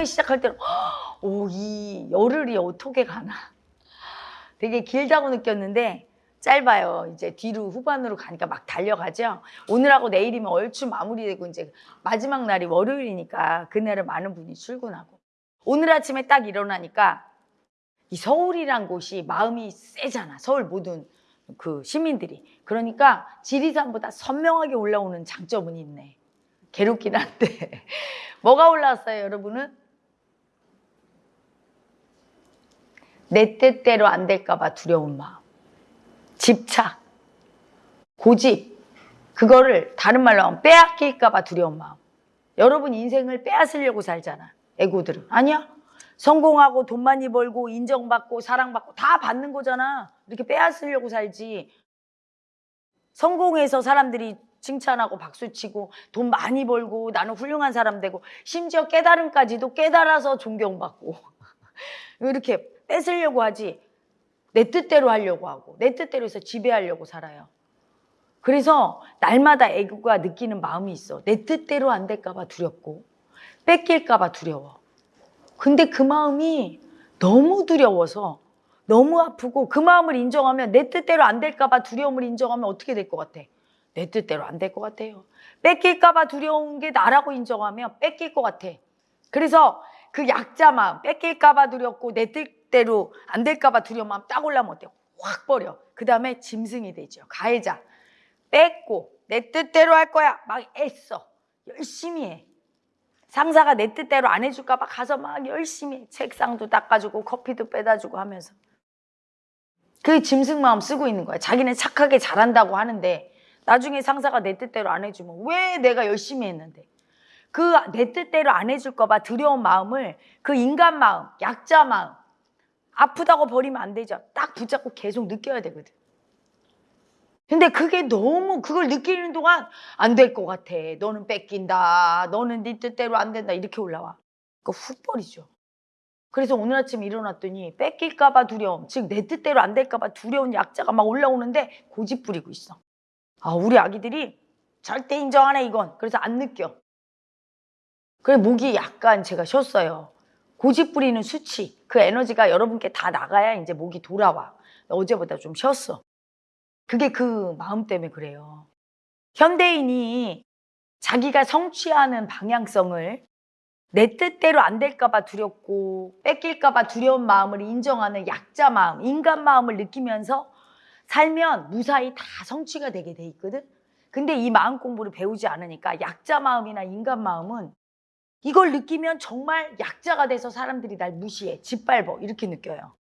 처음에 시작할 때는 오 이 열흘이 어떻게 가나 되게 길다고 느꼈는데 짧아요. 이제 뒤로 후반으로 가니까 막 달려가죠. 오늘하고 내일이면 얼추 마무리되고 이제 마지막 날이 월요일이니까 그날은 많은 분이 출근하고 오늘 아침에 딱 일어나니까 이 서울이란 곳이 마음이 세잖아. 서울 모든 그 시민들이. 그러니까 지리산보다 선명하게 올라오는 장점은 있네. 괴롭긴 한데. 뭐가 올라왔어요, 여러분은? 내 뜻대로 안 될까봐 두려운 마음. 집착, 고집, 그거를 다른 말로 하면 빼앗길까봐 두려운 마음. 여러분 인생을 빼앗으려고 살잖아. 애고들은. 아니야. 성공하고 돈 많이 벌고 인정받고 사랑받고 다 받는 거잖아. 이렇게 빼앗으려고 살지. 성공해서 사람들이 칭찬하고 박수치고 돈 많이 벌고 나는 훌륭한 사람 되고 심지어 깨달음까지도 깨달아서 존경받고 이렇게 뺏으려고 하지 내 뜻대로 하려고 하고 내 뜻대로 해서 지배하려고 살아요. 그래서 날마다 애교가 느끼는 마음이 있어. 내 뜻대로 안 될까 봐 두렵고 뺏길까 봐 두려워. 근데 그 마음이 너무 두려워서 너무 아프고 그 마음을 인정하면 내 뜻대로 안 될까 봐 두려움을 인정하면 어떻게 될 것 같아? 내 뜻대로 안 될 것 같아요. 뺏길까 봐 두려운 게 나라고 인정하면 뺏길 것 같아. 그래서 그 약자 마음, 뺏길까 봐 두렵고 내 뜻대로 안 될까 봐 두려운 마음 딱 올라오면 어때요? 확 버려. 그 다음에 짐승이 되죠. 가해자. 뺏고 내 뜻대로 할 거야. 막 애써. 열심히 해. 상사가 내 뜻대로 안 해줄까 봐 가서 막 열심히 해. 책상도 닦아주고 커피도 빼다주고 하면서. 그 짐승 마음 쓰고 있는 거야. 자기는 착하게 잘한다고 하는데 나중에 상사가 내 뜻대로 안 해주면 왜 내가 열심히 했는데 그 내 뜻대로 안 해줄까봐 두려운 마음을 그 인간 마음, 약자 마음 아프다고 버리면 안 되죠. 딱 붙잡고 계속 느껴야 되거든. 근데 그게 너무 그걸 느끼는 동안 안 될 것 같아. 너는 뺏긴다. 너는 네 뜻대로 안 된다. 이렇게 올라와. 그거 훅 버리죠. 그래서 오늘 아침 일어났더니 뺏길까봐 두려움, 즉 내 뜻대로 안 될까봐 두려운 약자가 막 올라오는데 고집 부리고 있어. 아, 우리 아기들이 절대 인정 안 해, 이건. 그래서 안 느껴. 그래, 목이 약간 제가 쉬었어요. 고집 부리는 수치, 그 에너지가 여러분께 다 나가야 이제 목이 돌아와. 어제보다 좀 쉬었어. 그게 그 마음 때문에 그래요. 현대인이 자기가 성취하는 방향성을 내 뜻대로 안 될까봐 두렵고 뺏길까봐 두려운 마음을 인정하는 약자 마음, 인간 마음을 느끼면서 살면 무사히 다 성취가 되게 돼 있거든. 근데 이 마음 공부를 배우지 않으니까 약자 마음이나 인간 마음은 이걸 느끼면 정말 약자가 돼서 사람들이 날 무시해, 짓밟어 이렇게 느껴요.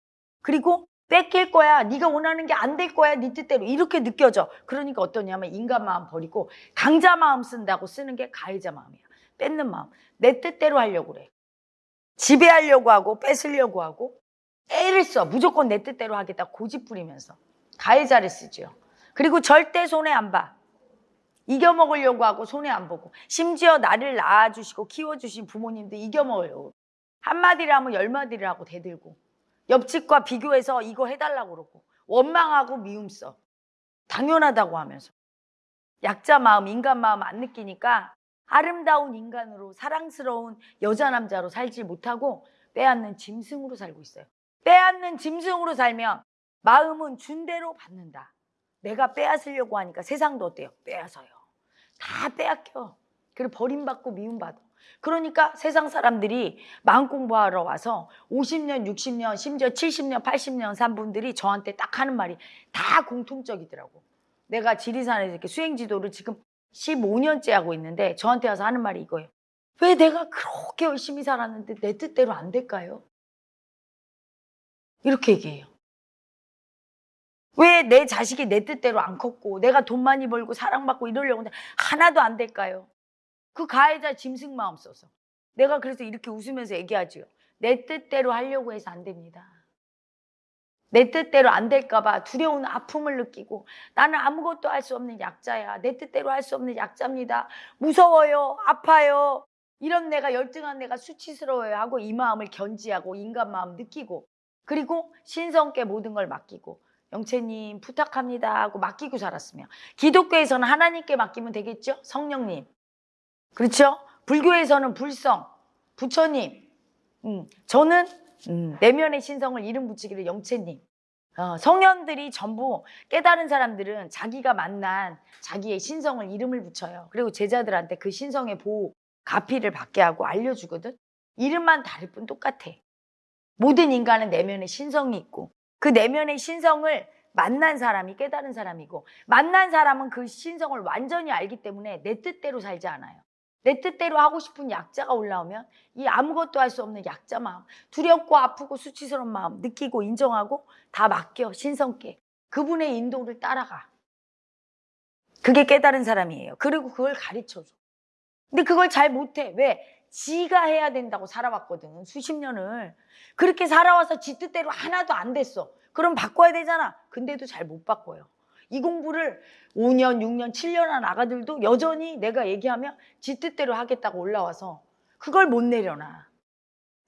그리고 뺏길 거야, 네가 원하는 게 안 될 거야, 네 뜻대로 이렇게 느껴져. 그러니까 어떠냐면 인간 마음 버리고 강자 마음 쓴다고 쓰는 게 가해자 마음이야. 뺏는 마음. 내 뜻대로 하려고 그래. 지배하려고 하고 뺏으려고 하고 애를 써. 무조건 내 뜻대로 하겠다. 고집 부리면서. 가해자를 쓰죠. 그리고 절대 손해 안 봐. 이겨먹으려고 하고 손해 안 보고. 심지어 나를 낳아주시고 키워주신 부모님도 이겨먹으려고. 한마디를 하면 열마디를 하고 대들고. 옆집과 비교해서 이거 해달라고 그러고. 원망하고 미움 써. 당연하다고 하면서. 약자 마음, 인간 마음 안 느끼니까 아름다운 인간으로 사랑스러운 여자 남자로 살지 못하고 빼앗는 짐승으로 살고 있어요. 빼앗는 짐승으로 살면 마음은 준 대로 받는다. 내가 빼앗으려고 하니까 세상도 어때요? 빼앗어요. 다 빼앗겨. 그리고 버림받고 미움받아. 그러니까 세상 사람들이 마음 공부하러 와서 50년, 60년, 심지어 70년, 80년 산 분들이 저한테 딱 하는 말이 다 공통적이더라고. 내가 지리산에서 이렇게 수행 지도를 지금 15년째 하고 있는데 저한테 와서 하는 말이 이거예요. 왜 내가 그렇게 열심히 살았는데 내 뜻대로 안 될까요? 이렇게 얘기해요. 왜 내 자식이 내 뜻대로 안 컸고 내가 돈 많이 벌고 사랑받고 이러려고 하는데 하나도 안 될까요? 그 가해자 짐승 마음 써서. 내가 그래서 이렇게 웃으면서 얘기하죠. 내 뜻대로 하려고 해서 안 됩니다. 내 뜻대로 안 될까봐 두려운 아픔을 느끼고 나는 아무것도 할 수 없는 약자야. 내 뜻대로 할 수 없는 약자입니다. 무서워요. 아파요. 이런 내가 열등한 내가 수치스러워요 하고 이 마음을 견지하고 인간 마음 느끼고 그리고 신성께 모든 걸 맡기고 영채님 부탁합니다 하고 맡기고 살았으면 기독교에서는 하나님께 맡기면 되겠죠? 성령님. 그렇죠? 불교에서는 불성, 부처님 음, 저는 음, 내면의 신성을 이름 붙이기를 영채님. 어, 성현들이 전부 깨달은 사람들은 자기가 만난 자기의 신성을 이름을 붙여요. 그리고 제자들한테 그 신성의 보호, 가피를 받게 하고 알려주거든. 이름만 다를 뿐 똑같아. 모든 인간은 내면의 신성이 있고 그 내면의 신성을 만난 사람이 깨달은 사람이고 만난 사람은 그 신성을 완전히 알기 때문에 내 뜻대로 살지 않아요. 내 뜻대로 하고 싶은 약자가 올라오면 이 아무것도 할 수 없는 약자 마음, 두렵고 아프고 수치스러운 마음 느끼고 인정하고 다 맡겨 신성께 그분의 인도를 따라가. 그게 깨달은 사람이에요. 그리고 그걸 가르쳐줘. 근데 그걸 잘 못해. 왜? 지가 해야 된다고 살아왔거든. 수십 년을. 그렇게 살아와서 지 뜻대로 하나도 안 됐어. 그럼 바꿔야 되잖아. 근데도 잘 못 바꿔요. 이 공부를 5년, 6년, 7년 한 아가들도 여전히 내가 얘기하면 지 뜻대로 하겠다고 올라와서 그걸 못 내려놔.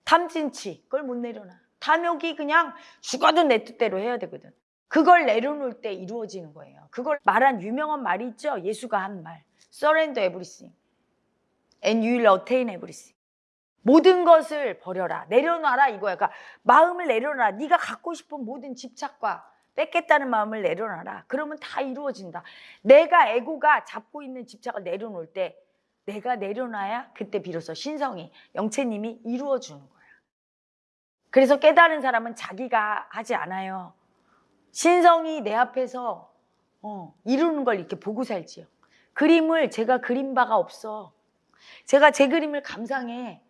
탐진치, 그걸 못 내려놔. 탐욕이 그냥 죽어도 내 뜻대로 해야 되거든. 그걸 내려놓을 때 이루어지는 거예요. 그걸 말한 유명한 말이 있죠. 예수가 한 말. Surrender everything. And you will attain everything. 모든 것을 버려라. 내려놔라 이거야. 그러니까 마음을 내려놔라. 네가 갖고 싶은 모든 집착과 뺏겠다는 마음을 내려놔라. 그러면 다 이루어진다. 내가 에고가 잡고 있는 집착을 내려놓을 때 내가 내려놔야 그때 비로소 신성이 영채님이 이루어주는 거야. 그래서 깨달은 사람은 자기가 하지 않아요. 신성이 내 앞에서 어, 이루는 걸 이렇게 보고 살지요. 그림을 제가 그린 바가 없어. 제가 제 그림을 감상해.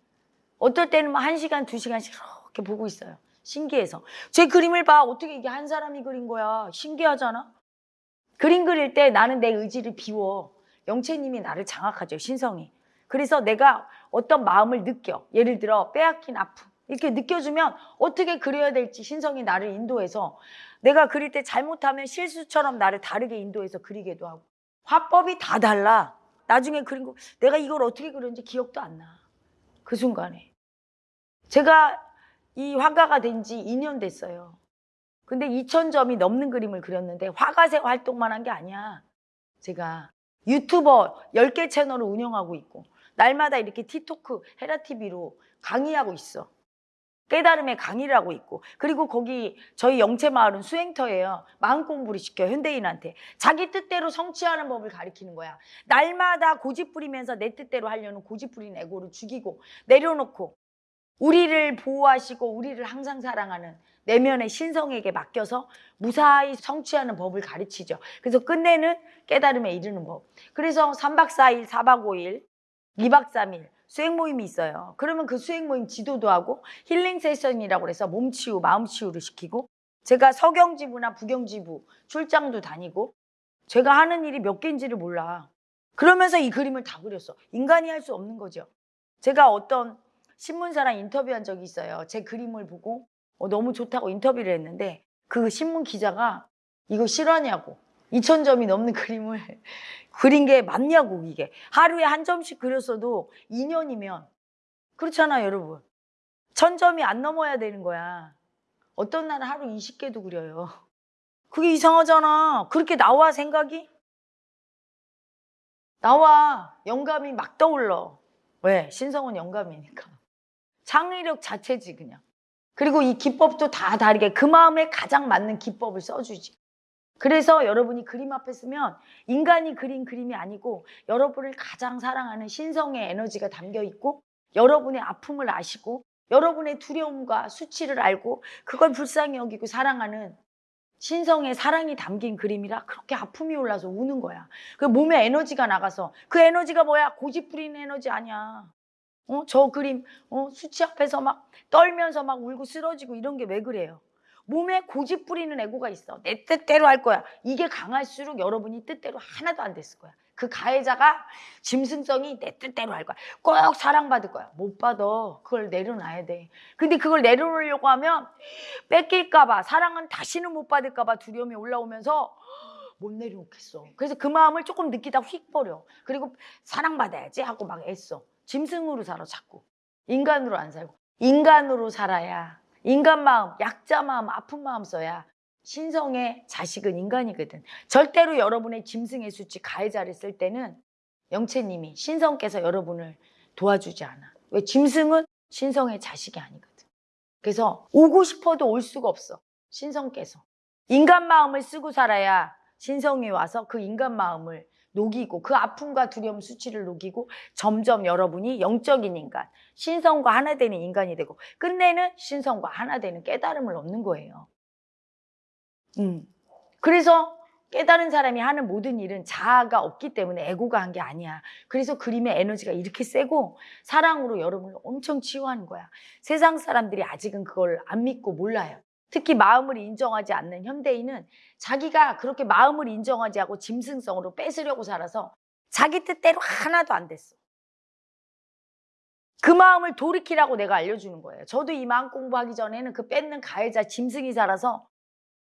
어떨 때는 뭐한 시간, 두 시간씩 이렇게 보고 있어요. 신기해서. 제 그림을 봐. 어떻게 이게 한 사람이 그린 거야. 신기하잖아. 그림 그릴 때 나는 내 의지를 비워. 영채님이 나를 장악하죠. 신성이. 그래서 내가 어떤 마음을 느껴. 예를 들어 빼앗긴 아픔. 이렇게 느껴주면 어떻게 그려야 될지 신성이 나를 인도해서 내가 그릴 때 잘못하면 실수처럼 나를 다르게 인도해서 그리게도 하고. 화법이 다 달라. 나중에 그린 거 내가 이걸 어떻게 그렸는지 기억도 안 나. 그 순간에. 제가 이 화가가 된 지 2년 됐어요. 근데 2,000점이 넘는 그림을 그렸는데 화가새 활동만 한 게 아니야. 제가 유튜버 10개 채널을 운영하고 있고 날마다 이렇게 티토크, 헤라TV로 강의하고 있어. 깨달음의 강의를 하고 있고 그리고 거기 저희 영채마을은 수행터예요. 마음 공부를 시켜 현대인한테 자기 뜻대로 성취하는 법을 가리키는 거야. 날마다 고집 부리면서 내 뜻대로 하려는 고집 부린 에고를 죽이고 내려놓고 우리를 보호하시고 우리를 항상 사랑하는 내면의 신성에게 맡겨서 무사히 성취하는 법을 가르치죠. 그래서 끝내는 깨달음에 이르는 법. 그래서 3박 4일, 4박 5일, 2박 3일 수행 모임이 있어요. 그러면 그 수행 모임 지도도 하고 힐링 세션이라고 해서 몸 치유, 마음 치유를 시키고 제가 서경지부나 부경지부 출장도 다니고 제가 하는 일이 몇 개인지를 몰라. 그러면서 이 그림을 다 그렸어. 인간이 할 수 없는 거죠. 제가 어떤 신문사랑 인터뷰한 적이 있어요. 제 그림을 보고 어, 너무 좋다고 인터뷰를 했는데 그 신문 기자가 이거 실화냐고 2,000점이 넘는 그림을 그린 게 맞냐고 이게. 하루에 한 점씩 그렸어도 2년이면. 그렇잖아요 여러분. 1000점이 안 넘어야 되는 거야. 어떤 날은 하루 20개도 그려요. 그게 이상하잖아. 그렇게 나와 생각이? 나와. 영감이 막 떠올러. 왜? 신성은 영감이니까. 창의력 자체지 그냥. 그리고 이 기법도 다 다르게 그 마음에 가장 맞는 기법을 써주지 그래서 여러분이 그림 앞에 쓰면 인간이 그린 그림이 아니고 여러분을 가장 사랑하는 신성의 에너지가 담겨 있고 여러분의 아픔을 아시고 여러분의 두려움과 수치를 알고 그걸 불쌍히 여기고 사랑하는 신성의 사랑이 담긴 그림이라 그렇게 아픔이 올라서 우는 거야. 그 몸에 에너지가 나가서 그 에너지가 뭐야? 고집 부리는 에너지 아니야. 어? 저 그림 어? 수치 앞에서 막 떨면서 막 울고 쓰러지고 이런 게 왜 그래요? 몸에 고집 부리는 에고가 있어. 내 뜻대로 할 거야. 이게 강할수록 여러분이 뜻대로 하나도 안 됐을 거야. 그 가해자가 짐승성이 내 뜻대로 할 거야. 꼭 사랑받을 거야. 못 받아. 그걸 내려놔야 돼. 근데 그걸 내려놓으려고 하면 뺏길까 봐 사랑은 다시는 못 받을까 봐 두려움이 올라오면서 못 내려놓겠어. 그래서 그 마음을 조금 느끼다 휙 버려. 그리고 사랑받아야지 하고 막 애써. 짐승으로 살아 자꾸. 인간으로 안 살고. 인간으로 살아야 인간 마음, 약자 마음, 아픈 마음 써야 신성의 자식은 인간이거든. 절대로 여러분의 짐승의 수치 가해자를 쓸 때는 영채님이 신성께서 여러분을 도와주지 않아. 왜 짐승은 신성의 자식이 아니거든. 그래서 오고 싶어도 올 수가 없어. 신성께서. 인간 마음을 쓰고 살아야 신성이 와서 그 인간 마음을 녹이고 그 아픔과 두려움 수치를 녹이고 점점 여러분이 영적인 인간, 신성과 하나 되는 인간이 되고 끝내는 신성과 하나 되는 깨달음을 얻는 거예요. 음. 그래서 깨달은 사람이 하는 모든 일은 자아가 없기 때문에 에고가 한 게 아니야. 그래서 그림의 에너지가 이렇게 세고 사랑으로 여러분을 엄청 치유하는 거야. 세상 사람들이 아직은 그걸 안 믿고 몰라요. 특히 마음을 인정하지 않는 현대인은 자기가 그렇게 마음을 인정하지 않고 짐승성으로 뺏으려고 살아서 자기 뜻대로 하나도 안 됐어. 그 마음을 돌이키라고 내가 알려주는 거예요. 저도 이 마음 공부하기 전에는 그 뺏는 가해자 짐승이 살아서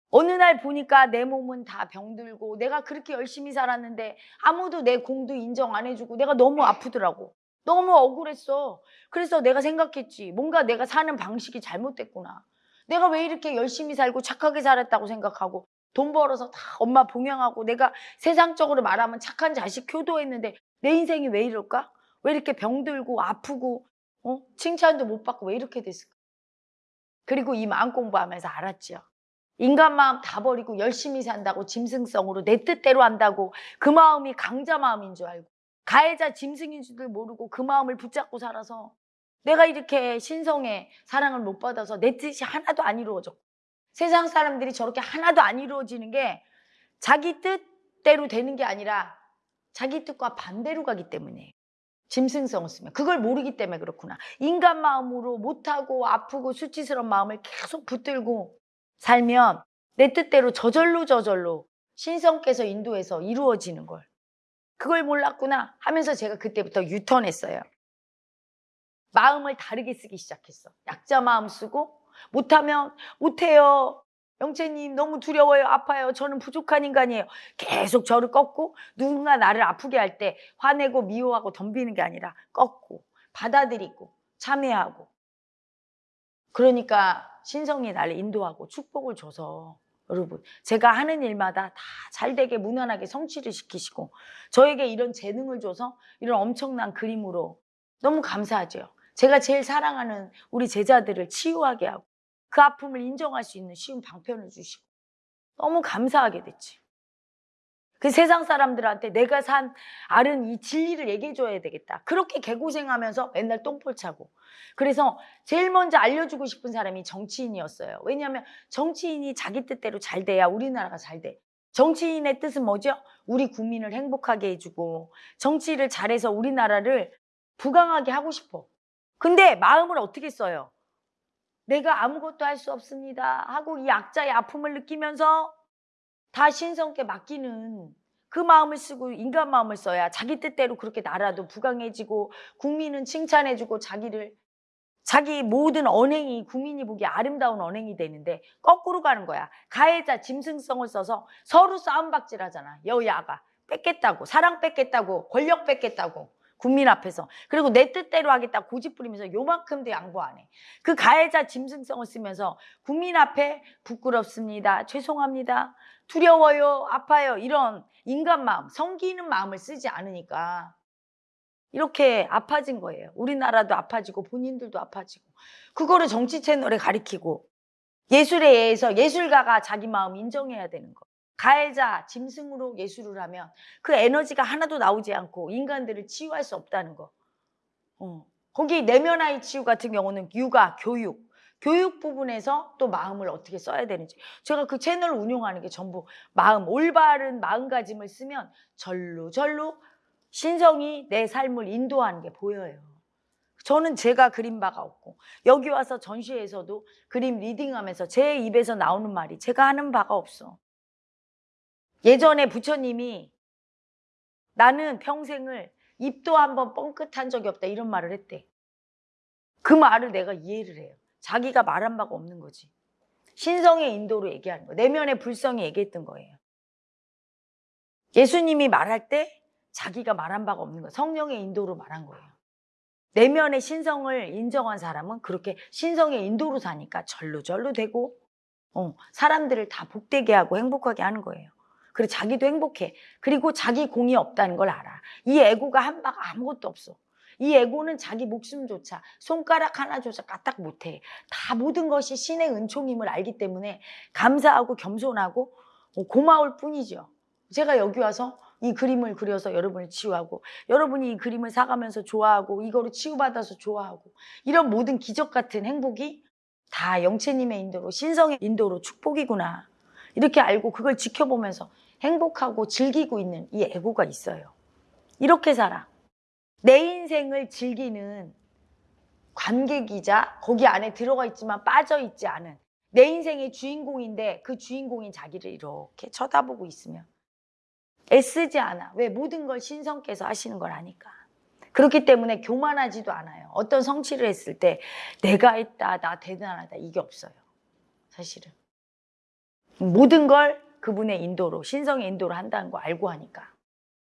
어느 날 보니까 내 몸은 다 병들고 내가 그렇게 열심히 살았는데 아무도 내 공도 인정 안 해주고 내가 너무 아프더라고. 너무 억울했어. 그래서 내가 생각했지. 뭔가 내가 사는 방식이 잘못됐구나. 내가 왜 이렇게 열심히 살고 착하게 살았다고 생각하고 돈 벌어서 다 엄마 봉양하고 내가 세상적으로 말하면 착한 자식 효도했는데 내 인생이 왜 이럴까? 왜 이렇게 병들고 아프고 어? 칭찬도 못 받고 왜 이렇게 됐을까? 그리고 이 마음 공부하면서 알았지요. 인간 마음 다 버리고 열심히 산다고 짐승성으로 내 뜻대로 한다고 그 마음이 강자 마음인 줄 알고 가해자 짐승인 줄 모르고 그 마음을 붙잡고 살아서 내가 이렇게 신성의 사랑을 못 받아서 내 뜻이 하나도 안 이루어졌고 세상 사람들이 저렇게 하나도 안 이루어지는 게 자기 뜻대로 되는 게 아니라 자기 뜻과 반대로 가기 때문에 짐승성을 쓰면 그걸 모르기 때문에 그렇구나 인간 마음으로 못하고 아프고 수치스러운 마음을 계속 붙들고 살면 내 뜻대로 저절로 저절로 신성께서 인도해서 이루어지는 걸 그걸 몰랐구나 하면서 제가 그때부터 유턴했어요. 마음을 다르게 쓰기 시작했어. 약자 마음 쓰고 못하면 못해요. 영채님 너무 두려워요. 아파요. 저는 부족한 인간이에요. 계속 저를 꺾고 누군가 나를 아프게 할 때 화내고 미워하고 덤비는 게 아니라 꺾고 받아들이고 참여하고 그러니까 신성이 나를 인도하고 축복을 줘서 여러분 제가 하는 일마다 다 잘되게 무난하게 성취를 시키시고 저에게 이런 재능을 줘서 이런 엄청난 그림으로 너무 감사하죠. 제가 제일 사랑하는 우리 제자들을 치유하게 하고 그 아픔을 인정할 수 있는 쉬운 방편을 주시고 너무 감사하게 됐지. 그 세상 사람들한테 내가 산 알은 이 진리를 얘기해 줘야 되겠다. 그렇게 개고생하면서 맨날 똥볼 차고. 그래서 제일 먼저 알려주고 싶은 사람이 정치인이었어요. 왜냐하면 정치인이 자기 뜻대로 잘 돼야 우리나라가 잘 돼. 정치인의 뜻은 뭐죠? 우리 국민을 행복하게 해주고 정치를 잘해서 우리나라를 부강하게 하고 싶어. 근데 마음을 어떻게 써요? 내가 아무것도 할 수 없습니다. 하고 이 약자의 아픔을 느끼면서 다 신성께 맡기는 그 마음을 쓰고 인간 마음을 써야 자기 뜻대로 그렇게 나라도 부강해지고 국민은 칭찬해주고 자기를 자기 모든 언행이 국민이 보기 아름다운 언행이 되는데 거꾸로 가는 거야. 가해자 짐승성을 써서 서로 싸움박질 하잖아. 여야가 뺏겠다고 사랑 뺏겠다고 권력 뺏겠다고 국민 앞에서 그리고 내 뜻대로 하겠다 고집 부리면서 요만큼도 양보 안 해. 그 가해자 짐승성을 쓰면서 국민 앞에 부끄럽습니다. 죄송합니다. 두려워요. 아파요. 이런 인간 마음, 성기는 마음을 쓰지 않으니까 이렇게 아파진 거예요. 우리나라도 아파지고 본인들도 아파지고 그거를 정치 채널에 가리키고 예술에 의해서 예술가가 자기 마음 인정해야 되는 거. 가해자, 짐승으로 예술을 하면 그 에너지가 하나도 나오지 않고 인간들을 치유할 수 없다는 거. 어. 거기 내면 아이 치유 같은 경우는 육아, 교육, 교육 부분에서 또 마음을 어떻게 써야 되는지. 제가 그 채널을 운영하는 게 전부 마음, 올바른 마음가짐을 쓰면 절로 절로 신성이 내 삶을 인도하는 게 보여요. 저는 제가 그린 바가 없고 여기 와서 전시회에서도 그림 리딩하면서 제 입에서 나오는 말이 제가 하는 바가 없어. 예전에 부처님이 나는 평생을 입도 한번 뻥끗한 적이 없다 이런 말을 했대. 그 말을 내가 이해를 해요. 자기가 말한 바가 없는 거지. 신성의 인도로 얘기하는 거. 내면의 불성이 얘기했던 거예요. 예수님이 말할 때 자기가 말한 바가 없는 거예요. 성령의 인도로 말한 거예요. 내면의 신성을 인정한 사람은 그렇게 신성의 인도로 사니까 절로절로 되고 어, 사람들을 다 복되게 하고 행복하게 하는 거예요. 그리고 자기도 행복해. 그리고 자기 공이 없다는 걸 알아. 이 애고가 한 바가 아무것도 없어. 이 에고는 자기 목숨조차 손가락 하나조차 까딱 못해. 다 모든 것이 신의 은총임을 알기 때문에 감사하고 겸손하고 어, 고마울 뿐이죠. 제가 여기 와서 이 그림을 그려서 여러분을 치유하고 여러분이 이 그림을 사가면서 좋아하고 이거로 치유받아서 좋아하고 이런 모든 기적 같은 행복이 다 영채님의 인도로 신성의 인도로 축복이구나 이렇게 알고 그걸 지켜보면서 행복하고 즐기고 있는 이 에고가 있어요. 이렇게 살아. 내 인생을 즐기는 관객이자 거기 안에 들어가 있지만 빠져 있지 않은 내 인생의 주인공인데 그 주인공인 자기를 이렇게 쳐다보고 있으면 애쓰지 않아. 왜? 모든 걸 신성께서 하시는 걸 아니까. 그렇기 때문에 교만하지도 않아요. 어떤 성취를 했을 때 내가 했다, 나 대단하다 이게 없어요. 사실은. 모든 걸 그분의 인도로, 신성의 인도로 한다는 거 알고 하니까.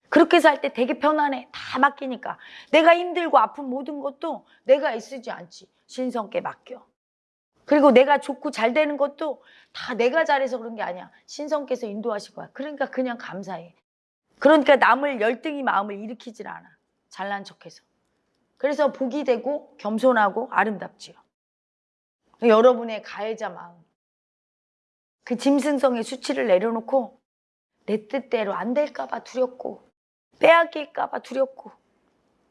그렇게 살 때 되게 편안해. 다 맡기니까. 내가 힘들고 아픈 모든 것도 내가 애쓰지 않지. 신성께 맡겨. 그리고 내가 좋고 잘 되는 것도 다 내가 잘해서 그런 게 아니야. 신성께서 인도하실 거야. 그러니까 그냥 감사해. 그러니까 남을 열등히 마음을 일으키질 않아. 잘난 척해서. 그래서 복이 되고 겸손하고 아름답지요. 여러분의 가해자 마음. 그 짐승성의 수치를 내려놓고 내 뜻대로 안 될까봐 두렵고 빼앗길까봐 두렵고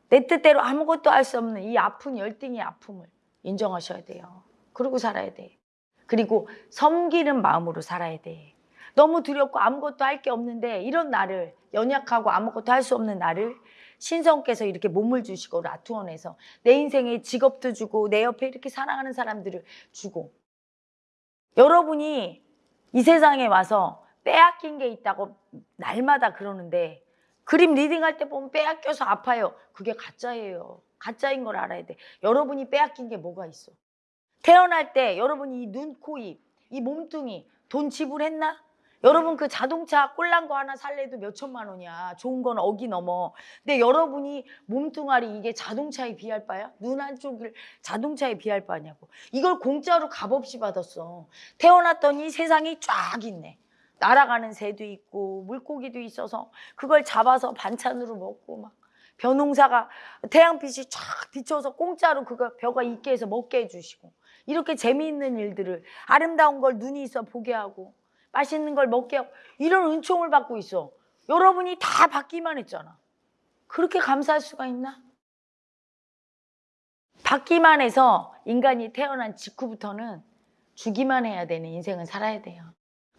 내 뜻대로 아무것도 할 수 없는 이 아픈 열등의 아픔을 인정하셔야 돼요. 그러고 살아야 돼. 그리고 섬기는 마음으로 살아야 돼. 너무 두렵고 아무것도 할 게 없는데 이런 나를 연약하고 아무것도 할 수 없는 나를 신성께서 이렇게 몸을 주시고 라투원에서 내 인생에 직업도 주고 내 옆에 이렇게 사랑하는 사람들을 주고 여러분이 이 세상에 와서 빼앗긴 게 있다고 날마다 그러는데 그림 리딩할 때 보면 빼앗겨서 아파요. 그게 가짜예요. 가짜인 걸 알아야 돼. 여러분이 빼앗긴 게 뭐가 있어? 태어날 때 여러분이 이 눈, 코, 입, 이 몸뚱이 돈 지불했나? 여러분 그 자동차 꼴난 거 하나 살래도 몇 천만 원이야. 좋은 건 억이 넘어. 근데 여러분이 몸뚱아리 이게 자동차에 비할 바야? 눈 한쪽을 자동차에 비할 바냐고. 이걸 공짜로 값없이 받았어. 태어났더니 세상이 쫙 있네. 날아가는 새도 있고 물고기도 있어서 그걸 잡아서 반찬으로 먹고 막 벼농사가 태양빛이 쫙 비춰서 공짜로 그거 벼가 있게 해서 먹게 해주시고 이렇게 재미있는 일들을 아름다운 걸 눈이 있어 보게 하고 맛있는 걸 먹게 하고 이런 은총을 받고 있어. 여러분이 다 받기만 했잖아. 그렇게 감사할 수가 있나? 받기만 해서 인간이 태어난 직후부터는 주기만 해야 되는 인생을 살아야 돼요.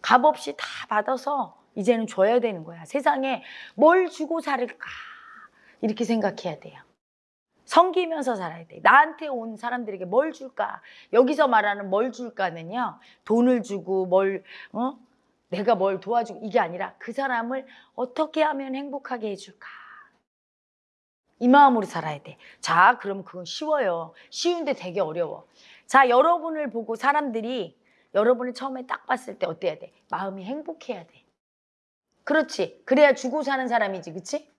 값없이 다 받아서 이제는 줘야 되는 거야. 세상에 뭘 주고 살을까? 이렇게 생각해야 돼요. 섬기면서 살아야 돼. 나한테 온 사람들에게 뭘 줄까? 여기서 말하는 뭘 줄까는요. 돈을 주고 뭘 어? 내가 뭘 도와주고 이게 아니라 그 사람을 어떻게 하면 행복하게 해줄까? 이 마음으로 살아야 돼. 자, 그럼 그건 쉬워요. 쉬운데 되게 어려워. 자, 여러분을 보고 사람들이 여러분을 처음에 딱 봤을 때 어때야 돼? 마음이 행복해야 돼. 그렇지. 그래야 주고 사는 사람이지, 그치?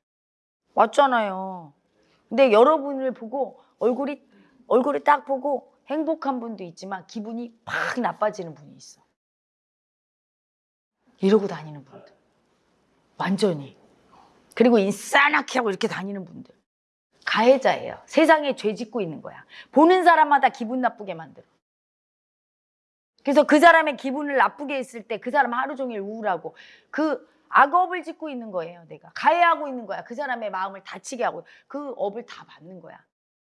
맞잖아요. 근데 여러분을 보고 얼굴이 얼굴을 딱 보고 행복한 분도 있지만 기분이 팍 나빠지는 분이 있어. 이러고 다니는 분들. 완전히. 그리고 인싸나게 하고 이렇게 다니는 분들. 가해자예요. 세상에 죄 짓고 있는 거야. 보는 사람마다 기분 나쁘게 만들어. 그래서 그 사람의 기분을 나쁘게 했을 때 그 사람 하루 종일 우울하고 그 악업을 짓고 있는 거예요, 내가. 가해하고 있는 거야. 그 사람의 마음을 다치게 하고 그 업을 다 받는 거야.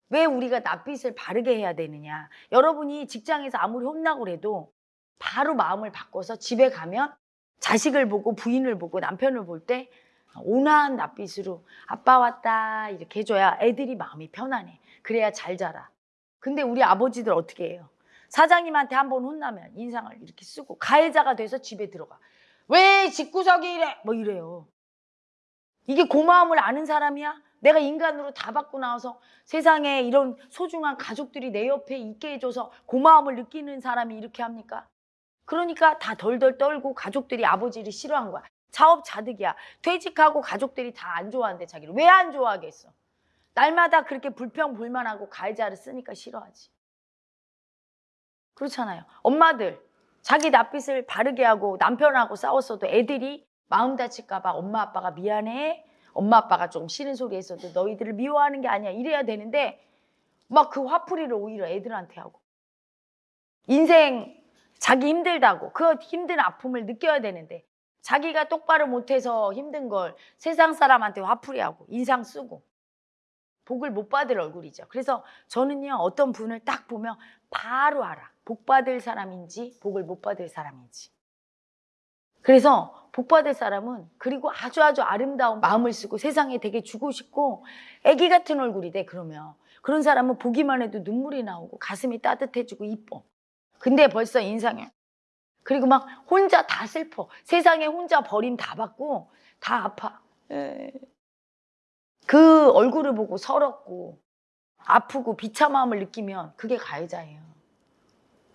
왜 우리가 낯빛을 바르게 해야 되느냐? 여러분이 직장에서 아무리 혼나고 그래도 바로 마음을 바꿔서 집에 가면 자식을 보고 부인을 보고 남편을 볼 때 온화한 낯빛으로 아빠 왔다 이렇게 해줘야 애들이 마음이 편안해. 그래야 잘 자라. 근데 우리 아버지들 어떻게 해요? 사장님한테 한 번 혼나면 인상을 이렇게 쓰고 가해자가 돼서 집에 들어가. 왜 집구석이 이래? 뭐 이래요. 이게 고마움을 아는 사람이야? 내가 인간으로 다 받고 나와서 세상에 이런 소중한 가족들이 내 옆에 있게 해줘서 고마움을 느끼는 사람이 이렇게 합니까? 그러니까 다 덜덜 떨고 가족들이 아버지를 싫어한 거야. 자업 자득이야. 퇴직하고 가족들이 다 안 좋아한대 자기를. 왜 안 좋아하겠어? 날마다 그렇게 불평 불만하고 가해자를 쓰니까 싫어하지. 그렇잖아요. 엄마들 자기 낯빛을 바르게 하고 남편하고 싸웠어도 애들이 마음 다칠까 봐 엄마 아빠가 미안해. 엄마 아빠가 좀 싫은 소리 했어도 너희들을 미워하는 게 아니야 이래야 되는데 막 그 화풀이를 오히려 애들한테 하고 인생 자기 힘들다고 그 힘든 아픔을 느껴야 되는데 자기가 똑바로 못해서 힘든 걸 세상 사람한테 화풀이하고 인상 쓰고 복을 못 받을 얼굴이죠. 그래서 저는요 어떤 분을 딱 보면 바로 알아. 복 받을 사람인지 복을 못 받을 사람인지. 그래서 복 받을 사람은 그리고 아주 아주 아름다운 마음을 쓰고 세상에 되게 주고 싶고 아기 같은 얼굴이 돼 그러면 그런 사람은 보기만 해도 눈물이 나오고 가슴이 따뜻해지고 이뻐. 근데 벌써 인상에 그리고 막 혼자 다 슬퍼. 세상에 혼자 버림 다 받고 다 아파. 에. 그 얼굴을 보고 서럽고 아프고 비참함을 느끼면 그게 가해자예요.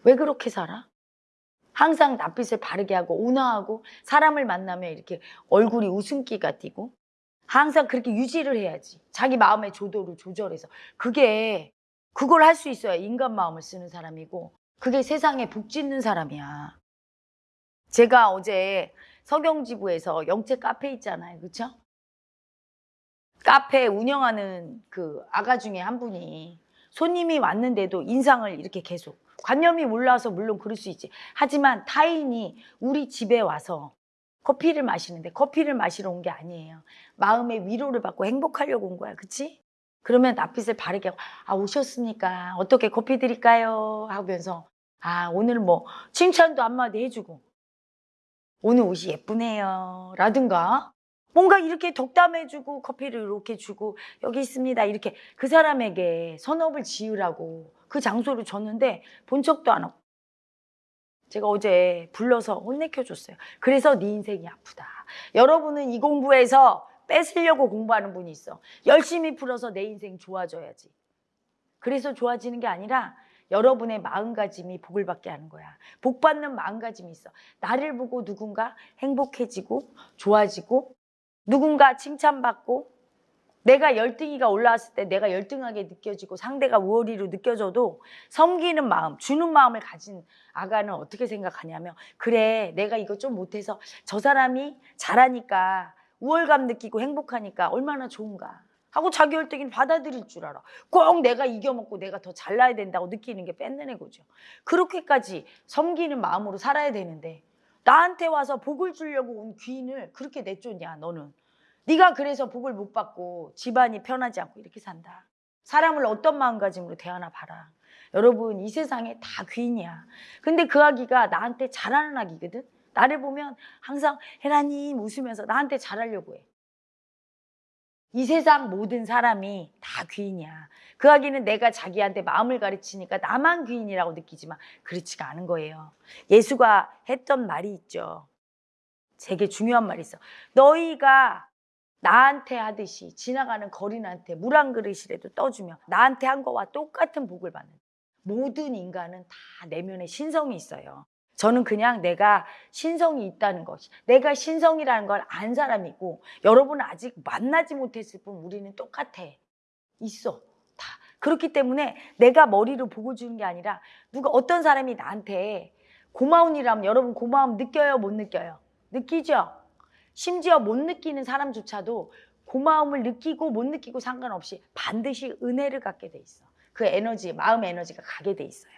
왜 그렇게 살아? 항상 낯빛을 바르게 하고 온화하고 사람을 만나면 이렇게 얼굴이 웃음기가 띄고 항상 그렇게 유지를 해야지. 자기 마음의 조도를 조절해서 그게 그걸 할 수 있어야 인간 마음을 쓰는 사람이고 그게 세상에 복 짓는 사람이야. 제가 어제 서경지구에서 영채 카페 있잖아요. 그렇죠? 카페 운영하는 그 아가 중에 한 분이 손님이 왔는데도 인상을 이렇게 계속 관념이 몰라서 물론 그럴 수 있지. 하지만 타인이 우리 집에 와서 커피를 마시는데 커피를 마시러 온 게 아니에요. 마음의 위로를 받고 행복하려고 온 거야. 그치? 그러면 낯빛을 바르게 아 오셨으니까 어떻게 커피 드릴까요? 하면서 아 오늘 뭐 칭찬도 한마디 해주고. 오늘 옷이 예쁘네요. 라든가. 뭔가 이렇게 덕담해주고 커피를 이렇게 주고 여기 있습니다. 이렇게 그 사람에게 선업을 지으라고 그 장소를 줬는데 본 척도 안 하고. 제가 어제 불러서 혼내켜줬어요. 그래서 네 인생이 아프다. 여러분은 이 공부에서 뺏으려고 공부하는 분이 있어. 열심히 풀어서 내 인생 좋아져야지. 그래서 좋아지는 게 아니라 여러분의 마음가짐이 복을 받게 하는 거야. 복 받는 마음가짐이 있어. 나를 보고 누군가 행복해지고 좋아지고 누군가 칭찬받고 내가 열등이가 올라왔을 때 내가 열등하게 느껴지고 상대가 우월이로 느껴져도 섬기는 마음, 주는 마음을 가진 아가는 어떻게 생각하냐면 그래 내가 이거 좀 못해서 저 사람이 잘하니까 우월감 느끼고 행복하니까 얼마나 좋은가. 하고 자기 열등이는 받아들일 줄 알아. 꼭 내가 이겨먹고 내가 더 잘나야 된다고 느끼는 게 뺏는 애거죠. 그렇게까지 섬기는 마음으로 살아야 되는데 나한테 와서 복을 주려고 온 귀인을 그렇게 내쫓냐 너는. 네가 그래서 복을 못 받고 집안이 편하지 않고 이렇게 산다. 사람을 어떤 마음가짐으로 대하나 봐라. 여러분 이 세상에 다 귀인이야. 근데 그 아기가 나한테 잘하는 아기거든. 나를 보면 항상 혜라님 웃으면서 나한테 잘하려고 해. 이 세상 모든 사람이 다 귀인이야. 그 아기는 내가 자기한테 마음을 가르치니까 나만 귀인이라고 느끼지만 그렇지가 않은 거예요. 예수가 했던 말이 있죠. 되게 중요한 말이 있어. 너희가 나한테 하듯이 지나가는 거린한테 물 한 그릇이라도 떠주면 나한테 한 거와 똑같은 복을 받는 모든 인간은 다 내면에 신성이 있어요. 저는 그냥 내가 신성이 있다는 것, 내가 신성이라는 걸 안 사람이고 여러분은 아직 만나지 못했을 뿐 우리는 똑같아. 있어. 다. 그렇기 때문에 내가 머리로 보고 주는 게 아니라 누가 어떤 사람이 나한테 고마운 일하면 여러분 고마움 느껴요? 못 느껴요? 느끼죠? 심지어 못 느끼는 사람조차도 고마움을 느끼고 못 느끼고 상관없이 반드시 은혜를 갖게 돼 있어. 그 에너지, 마음의 에너지가 가게 돼 있어요.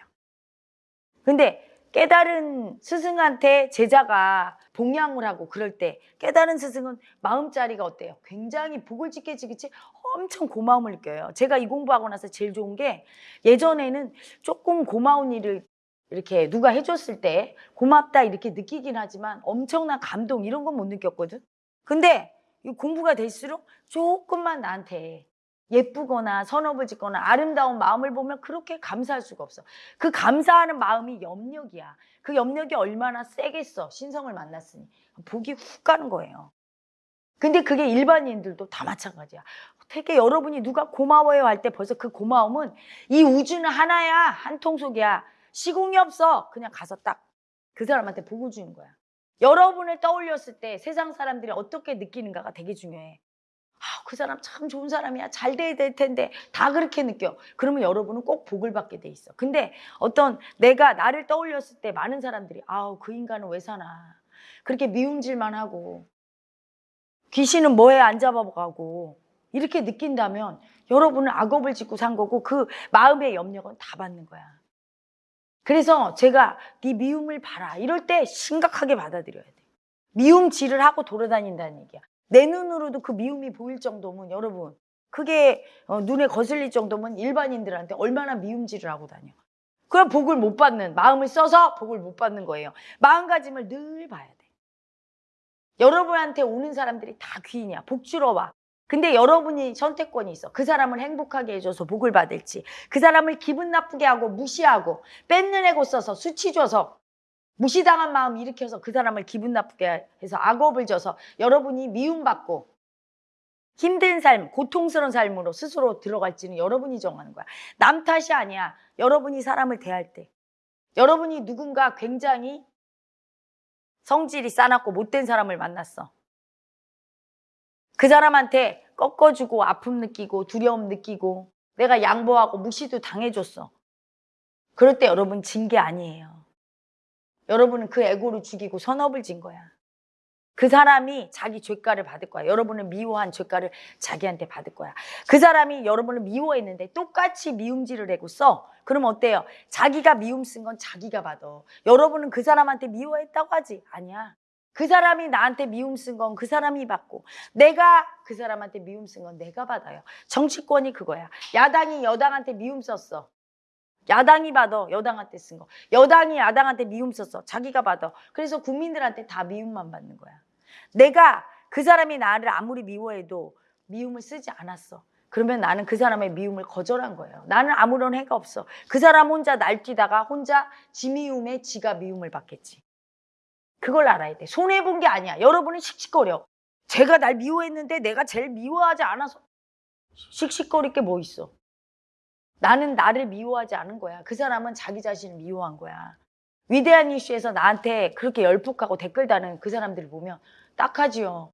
근데 깨달은 스승한테 제자가 봉양을 하고 그럴 때 깨달은 스승은 마음자리가 어때요? 굉장히 복을 짓게 지겠지 엄청 고마움을 느껴요. 제가 이 공부하고 나서 제일 좋은 게 예전에는 조금 고마운 일을 이렇게 누가 해줬을 때 고맙다 이렇게 느끼긴 하지만 엄청난 감동 이런 건 못 느꼈거든. 근데 이 공부가 될수록 조금만 나한테 예쁘거나 선업을 짓거나 아름다운 마음을 보면 그렇게 감사할 수가 없어. 그 감사하는 마음이 염력이야. 그 염력이 얼마나 세겠어. 신성을 만났으니. 복이 훅 가는 거예요. 근데 그게 일반인들도 다 마찬가지야. 되게 여러분이 누가 고마워요 할 때 벌써 그 고마움은 이 우주는 하나야. 한 통속이야. 시공이 없어. 그냥 가서 딱 그 사람한테 복을 주는 거야. 여러분을 떠올렸을 때 세상 사람들이 어떻게 느끼는가가 되게 중요해. 아, 그 사람 참 좋은 사람이야. 잘 돼야 될 텐데. 다 그렇게 느껴. 그러면 여러분은 꼭 복을 받게 돼 있어. 근데 어떤 내가 나를 떠올렸을 때 많은 사람들이 아우, 그 인간은 왜 사나. 그렇게 미움질만 하고 귀신은 뭐에 안 잡아가고 이렇게 느낀다면 여러분은 악업을 짓고 산 거고 그 마음의 염려는 다 받는 거야. 그래서 제가 네 미움을 봐라 이럴 때 심각하게 받아들여야 돼. 미움질을 하고 돌아다닌다는 얘기야. 내 눈으로도 그 미움이 보일 정도면 여러분 그게 어, 눈에 거슬릴 정도면 일반인들한테 얼마나 미움질을 하고 다녀. 그럼 복을 못 받는 마음을 써서 복을 못 받는 거예요. 마음가짐을 늘 봐야 돼. 여러분한테 오는 사람들이 다 귀인이야. 복 주러 와. 근데 여러분이 선택권이 있어. 그 사람을 행복하게 해줘서 복을 받을지, 그 사람을 기분 나쁘게 하고 무시하고 뺏는 애고 써서 수치 줘서 무시당한 마음 일으켜서 그 사람을 기분 나쁘게 해서 악업을 줘서 여러분이 미움받고 힘든 삶, 고통스러운 삶으로 스스로 들어갈지는 여러분이 정하는 거야. 남 탓이 아니야. 여러분이 사람을 대할 때. 여러분이 누군가 굉장히 성질이 싸납고 못된 사람을 만났어. 그 사람한테 꺾어주고 아픔 느끼고 두려움 느끼고 내가 양보하고 무시도 당해줬어. 그럴 때 여러분 진 게 아니에요. 여러분은 그 에고를 죽이고 선업을 진 거야. 그 사람이 자기 죄가를 받을 거야. 여러분을 미워한 죄가를 자기한테 받을 거야. 그 사람이 여러분을 미워했는데 똑같이 미움질을 하고 써. 그러면 어때요? 자기가 미움 쓴 건 자기가 받아. 여러분은 그 사람한테 미워했다고 하지? 아니야. 그 사람이 나한테 미움 쓴 건 그 사람이 받고 내가 그 사람한테 미움 쓴 건 내가 받아요. 정치권이 그거야. 야당이 여당한테 미움 썼어. 야당이 받아 여당한테 쓴 거. 여당이 야당한테 미움 썼어. 자기가 받아. 그래서 국민들한테 다 미움만 받는 거야. 내가 그 사람이 나를 아무리 미워해도 미움을 쓰지 않았어. 그러면 나는 그 사람의 미움을 거절한 거예요. 나는 아무런 해가 없어. 그 사람 혼자 날뛰다가 혼자 지 미움에 지가 미움을 받겠지. 그걸 알아야 돼. 손해본 게 아니야. 여러분은 씩씩거려. 제가 날 미워했는데 내가 제일 미워하지 않아서 씩씩거릴 게 뭐 있어. 나는 나를 미워하지 않은 거야. 그 사람은 자기 자신을 미워한 거야. 위대한 이슈에서 나한테 그렇게 열폭하고 댓글 다는 그 사람들을 보면 딱하지요.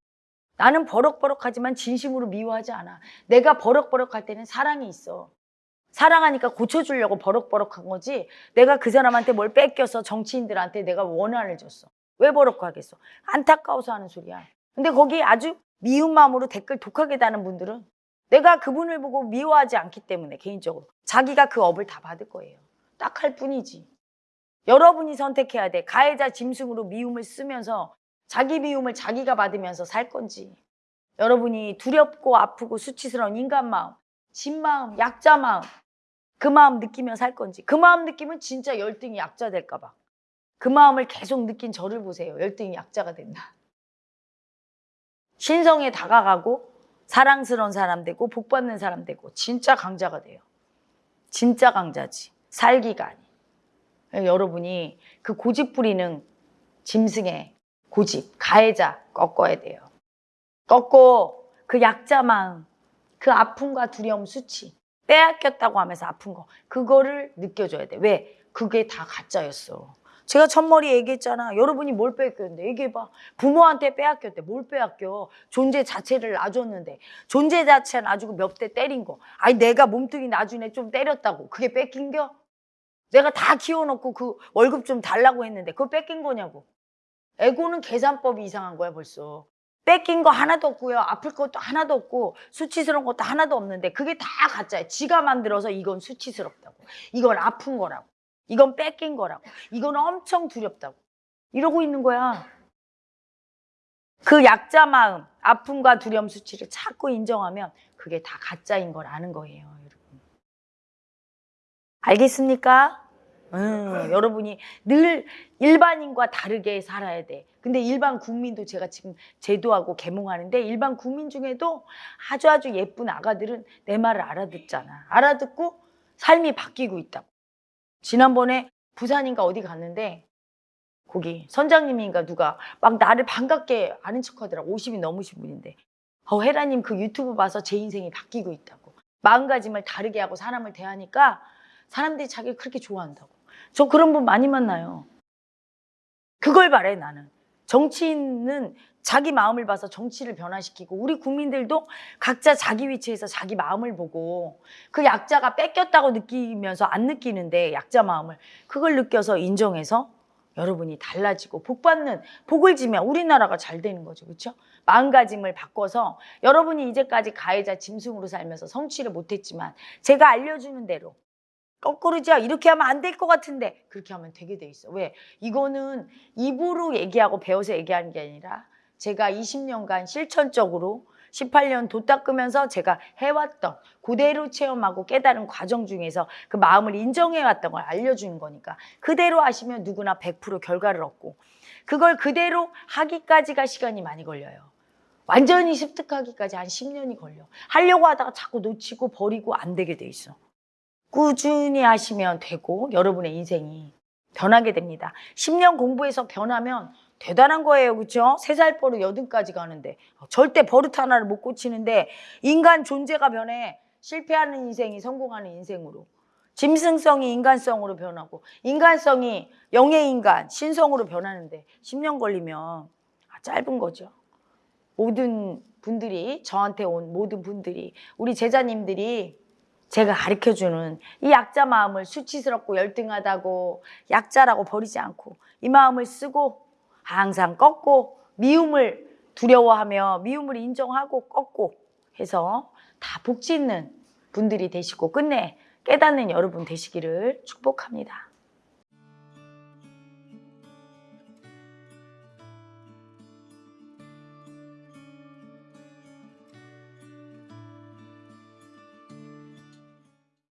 나는 버럭버럭하지만 진심으로 미워하지 않아. 내가 버럭버럭할 때는 사랑이 있어. 사랑하니까 고쳐주려고 버럭버럭한 거지. 내가 그 사람한테 뭘 뺏겨서 정치인들한테 내가 원한을 줬어. 왜 버럭하겠어? 안타까워서 하는 소리야. 근데 거기 아주 미운 마음으로 댓글 독하게 다는 분들은 내가 그분을 보고 미워하지 않기 때문에 개인적으로 자기가 그 업을 다 받을 거예요. 딱 할 뿐이지. 여러분이 선택해야 돼. 가해자 짐승으로 미움을 쓰면서 자기 미움을 자기가 받으면서 살 건지. 여러분이 두렵고 아프고 수치스러운 인간 마음, 진 마음, 약자 마음, 그 마음 느끼며 살 건지. 그 마음 느끼면 진짜 열등이 약자 될까 봐. 그 마음을 계속 느낀 저를 보세요. 열등이 약자가 된다. 신성에 다가가고 사랑스러운 사람 되고 복 받는 사람 되고 진짜 강자가 돼요. 진짜 강자지. 살기가 아니. 여러분이 그 고집 부리는 짐승의 고집, 가해자 꺾어야 돼요. 꺾고 그 약자 마음, 그 아픔과 두려움 수치, 빼앗겼다고 하면서 아픈 거, 그거를 느껴줘야 돼. 왜? 그게 다 가짜였어. 제가 첫머리 얘기했잖아. 여러분이 뭘 뺏겼는데 얘기해봐. 부모한테 빼앗겼대. 뭘 빼앗겨? 존재 자체를 놔줬는데 존재 자체 놔주고 몇 대 때린 거. 아니 내가 몸뚱이 나중에 좀 때렸다고. 그게 뺏긴겨? 내가 다 키워놓고 그 월급 좀 달라고 했는데 그거 뺏긴 거냐고. 에고는 계산법이 이상한 거야 벌써. 뺏긴 거 하나도 없고요. 아플 것도 하나도 없고 수치스러운 것도 하나도 없는데 그게 다 가짜야. 지가 만들어서 이건 수치스럽다고. 이건 아픈 거라고. 이건 뺏긴 거라고. 이건 엄청 두렵다고. 이러고 있는 거야. 그 약자 마음, 아픔과 두려움 수치를 자꾸 인정하면 그게 다 가짜인 걸 아는 거예요, 여러분. 알겠습니까? 음, 여러분이 늘 일반인과 다르게 살아야 돼. 근데 일반 국민도 제가 지금 제도하고 개몽하는데 일반 국민 중에도 아주 아주 예쁜 아가들은 내 말을 알아듣잖아. 알아듣고 삶이 바뀌고 있다고. 지난번에 부산인가 어디 갔는데 거기 선장님인가 누가 막 나를 반갑게 아는 척 하더라고. 50이 넘으신 분인데. 어 헤라님 그 유튜브 봐서 제 인생이 바뀌고 있다고. 마음가짐을 다르게 하고 사람을 대하니까 사람들이 자기를 그렇게 좋아한다고. 저 그런 분 많이 만나요. 그걸 바래 나는 정치인은 자기 마음을 봐서 정치를 변화시키고 우리 국민들도 각자 자기 위치에서 자기 마음을 보고 그 약자가 뺏겼다고 느끼면서 안 느끼는데 약자 마음을 그걸 느껴서 인정해서 여러분이 달라지고 복 받는 복을 지면 우리나라가 잘 되는 거죠. 그렇죠? 마음가짐을 바꿔서 여러분이 이제까지 가해자 짐승으로 살면서 성취를 못했지만 제가 알려주는 대로 거꾸로죠. 이렇게 하면 안 될 것 같은데 그렇게 하면 되게 돼 있어. 왜? 이거는 입으로 얘기하고 배워서 얘기하는 게 아니라 제가 20년간 실천적으로 18년 도 닦으면서 제가 해왔던 그대로 체험하고 깨달은 과정 중에서 그 마음을 인정해왔던 걸 알려주는 거니까 그대로 하시면 누구나 100% 결과를 얻고 그걸 그대로 하기까지가 시간이 많이 걸려요. 완전히 습득하기까지 한 10년이 걸려. 하려고 하다가 자꾸 놓치고 버리고 안 되게 돼 있어. 꾸준히 하시면 되고 여러분의 인생이 변하게 됩니다. 10년 공부해서 변하면 대단한 거예요. 그렇죠? 3살 버릇 여든까지 가는데 절대 버릇 하나를 못 고치는데 인간 존재가 변해 실패하는 인생이 성공하는 인생으로 짐승성이 인간성으로 변하고 인간성이 영의 인간, 신성으로 변하는데 10년 걸리면 아, 짧은 거죠. 모든 분들이 저한테 온 모든 분들이 우리 제자님들이 제가 가르쳐주는 이 약자 마음을 수치스럽고 열등하다고 약자라고 버리지 않고 이 마음을 쓰고 항상 꺾고 미움을 두려워하며 미움을 인정하고 꺾고 해서 다 복짓는 분들이 되시고 끝내 깨닫는 여러분 되시기를 축복합니다.